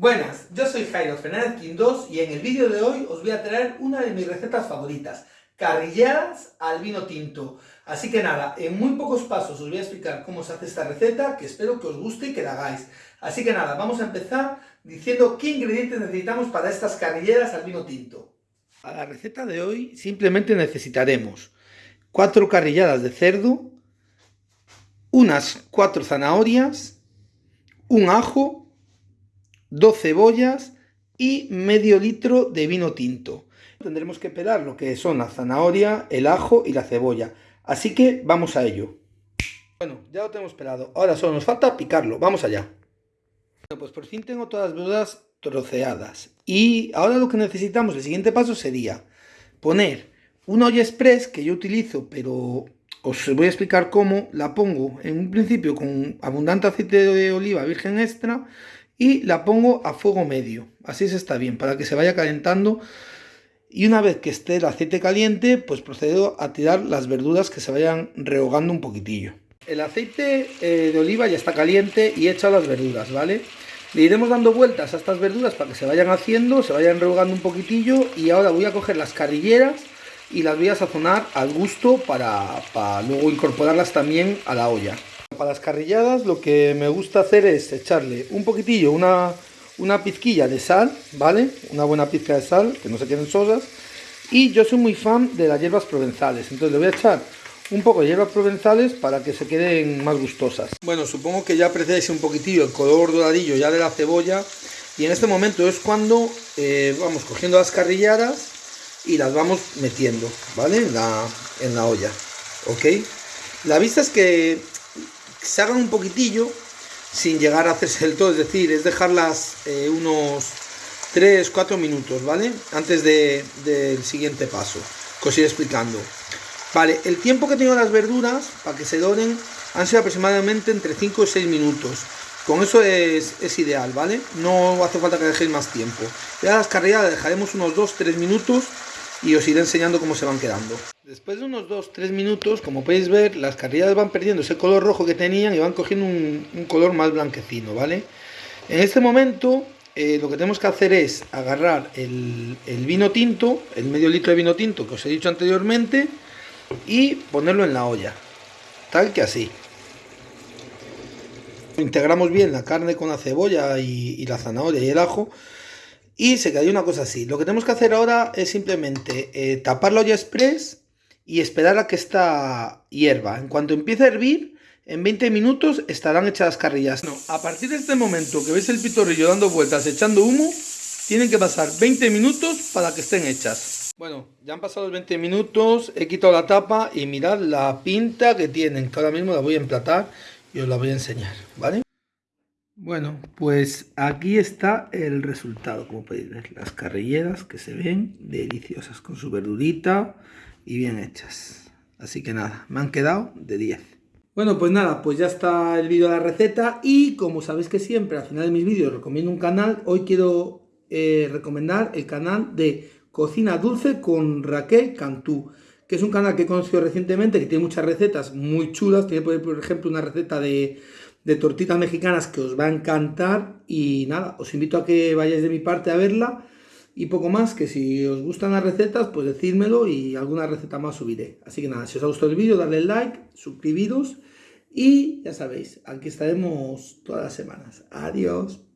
Buenas, yo soy Jairo Fernández Quindós y en el vídeo de hoy os voy a traer una de mis recetas favoritas, carrilladas al vino tinto. Así que nada, en muy pocos pasos os voy a explicar cómo se hace esta receta, que espero que os guste y que la hagáis. Así que nada, vamos a empezar diciendo qué ingredientes necesitamos para estas carrilleras al vino tinto. A la receta de hoy simplemente necesitaremos 4 carrilladas de cerdo, unas 4 zanahorias, un ajo, dos cebollas y medio litro de vino tinto. Tendremos que pelar lo que son la zanahoria, el ajo y la cebolla. Así que vamos a ello. Bueno, ya lo tenemos pelado. Ahora solo nos falta picarlo. Vamos allá. Bueno, pues por fin tengo todas las verduras troceadas. Y ahora lo que necesitamos, el siguiente paso sería poner una olla express que yo utilizo, pero os voy a explicar cómo. La pongo en un principio con abundante aceite de oliva virgen extra y la pongo a fuego medio, así se está bien, para que se vaya calentando y una vez que esté el aceite caliente, pues procedo a tirar las verduras que se vayan rehogando un poquitillo. El aceite eh, de oliva ya está caliente y he las verduras, ¿vale? Le iremos dando vueltas a estas verduras para que se vayan haciendo, se vayan rehogando un poquitillo y ahora voy a coger las carrilleras y las voy a sazonar al gusto para, para luego incorporarlas también a la olla para las carrilladas lo que me gusta hacer es echarle un poquitillo, una, una pizquilla de sal, ¿vale? Una buena pizca de sal, que no se queden sosas. Y yo soy muy fan de las hierbas provenzales, entonces le voy a echar un poco de hierbas provenzales para que se queden más gustosas. Bueno, supongo que ya apreciáis un poquitillo el color doradillo ya de la cebolla. Y en este momento es cuando eh, vamos cogiendo las carrilladas y las vamos metiendo, ¿vale? En la, en la olla, ¿ok? La vista es que se hagan un poquitillo sin llegar a hacerse del todo, es decir, es dejarlas eh, unos 3-4 minutos, ¿vale? Antes del siguiente paso, que os iré explicando. Vale, el tiempo que tengo las verduras para que se doren han sido aproximadamente entre 5 y 6 minutos. Con eso es, es, ideal, ¿vale? No hace falta que dejéis más tiempo. Ya las carreras dejaremos unos 2-3 minutos y os iré enseñando cómo se van quedando. Después de unos 2-3 minutos, como podéis ver, las carrilladas van perdiendo ese color rojo que tenían y van cogiendo un, color más blanquecino, ¿vale? En este momento eh, lo que tenemos que hacer es agarrar el, vino tinto, el medio litro de vino tinto que os he dicho anteriormente, y ponerlo en la olla, tal que así. Integramos bien la carne con la cebolla y, y la zanahoria y el ajo y se quedaría una cosa así. Lo que tenemos que hacer ahora es simplemente eh, tapar la olla express y esperar a que esta hierva. En cuanto empiece a hervir, en 20 minutos estarán hechas las carrillas. No, a partir de este momento que veis el pitorrillo dando vueltas, echando humo, tienen que pasar 20 minutos para que estén hechas. Bueno, ya han pasado los 20 minutos, he quitado la tapa y mirad la pinta que tienen, que ahora mismo la voy a emplatar y os la voy a enseñar, ¿vale? Bueno, pues aquí está el resultado, como podéis ver, las carrilleras que se ven deliciosas con su verdurita y bien hechas. Así que nada, me han quedado de 10. Bueno, pues nada, pues ya está el vídeo de la receta y como sabéis que siempre al final de mis vídeos recomiendo un canal, hoy quiero eh, recomendar el canal de Cocina Dulce con Raquel Cantú, que es un canal que he conocido recientemente, que tiene muchas recetas muy chulas, tiene por ejemplo una receta de de tortitas mexicanas que os va a encantar y nada, os invito a que vayáis de mi parte a verla y poco más, que si os gustan las recetas, pues decídmelo y alguna receta más subiré. Así que nada, si os ha gustado el vídeo, darle like, suscribiros y ya sabéis, aquí estaremos todas las semanas. Adiós.